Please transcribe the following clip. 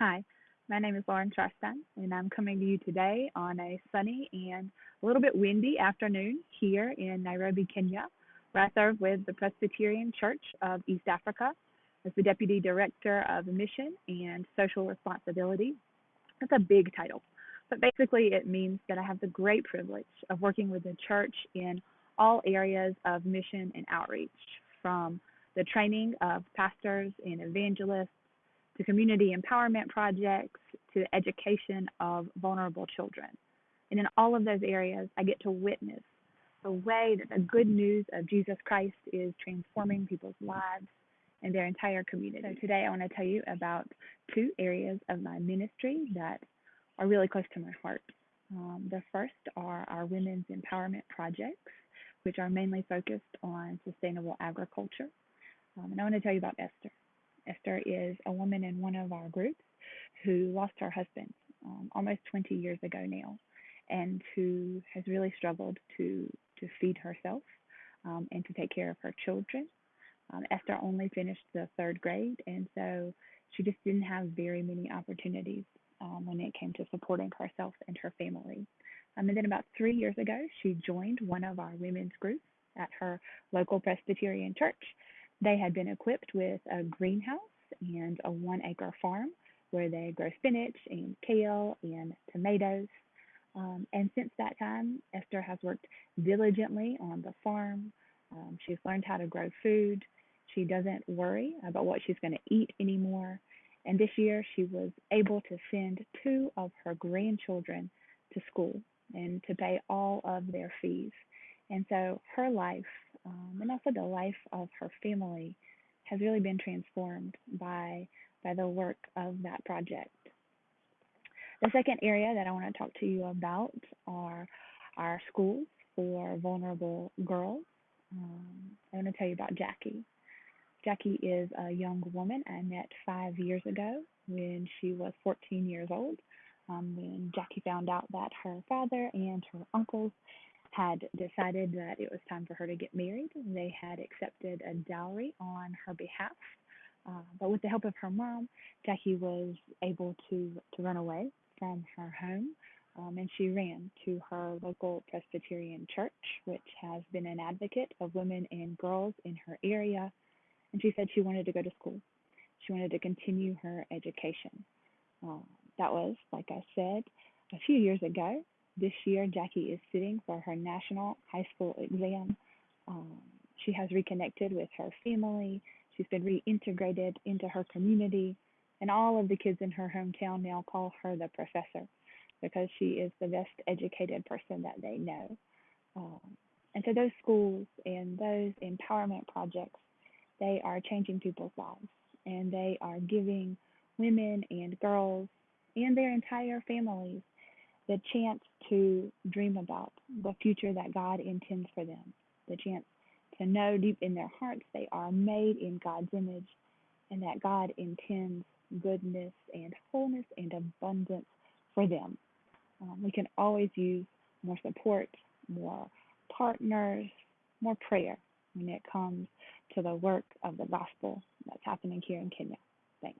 Hi, my name is Lauren Charstein, and I'm coming to you today on a sunny and a little bit windy afternoon here in Nairobi, Kenya, where I serve with the Presbyterian Church of East Africa as the Deputy Director of Mission and Social Responsibility. That's a big title, but basically it means that I have the great privilege of working with the church in all areas of mission and outreach, from the training of pastors and evangelists to community empowerment projects, to the education of vulnerable children. And in all of those areas, I get to witness the way that the good news of Jesus Christ is transforming people's lives and their entire community. So today I want to tell you about two areas of my ministry that are really close to my heart. Um, the first are our women's empowerment projects, which are mainly focused on sustainable agriculture. Um, and I want to tell you about Esther. Esther is a woman in one of our groups who lost her husband um, almost 20 years ago now, and who has really struggled to to feed herself um, and to take care of her children. Um, Esther only finished the third grade, and so she just didn't have very many opportunities um, when it came to supporting herself and her family. Um, and then about three years ago, she joined one of our women's groups at her local Presbyterian church they had been equipped with a greenhouse and a one acre farm where they grow spinach and kale and tomatoes. Um, and since that time, Esther has worked diligently on the farm. Um, she's learned how to grow food. She doesn't worry about what she's going to eat anymore. And this year, she was able to send two of her grandchildren to school and to pay all of their fees. And so her life um, and also the life of her family has really been transformed by by the work of that project. The second area that I want to talk to you about are our schools for vulnerable girls. Um, I want to tell you about Jackie. Jackie is a young woman I met five years ago when she was 14 years old. Um, when Jackie found out that her father and her uncles had decided that it was time for her to get married. And they had accepted a dowry on her behalf. Uh, but with the help of her mom, Jackie was able to, to run away from her home um, and she ran to her local Presbyterian church, which has been an advocate of women and girls in her area. And she said she wanted to go to school. She wanted to continue her education. Uh, that was, like I said, a few years ago. This year, Jackie is sitting for her national high school exam. Um, she has reconnected with her family. She's been reintegrated into her community. And all of the kids in her hometown now call her the professor because she is the best educated person that they know. Um, and so those schools and those empowerment projects, they are changing people's lives and they are giving women and girls and their entire families the chance to dream about the future that God intends for them, the chance to know deep in their hearts they are made in God's image and that God intends goodness and wholeness and abundance for them. Um, we can always use more support, more partners, more prayer when it comes to the work of the gospel that's happening here in Kenya. Thanks.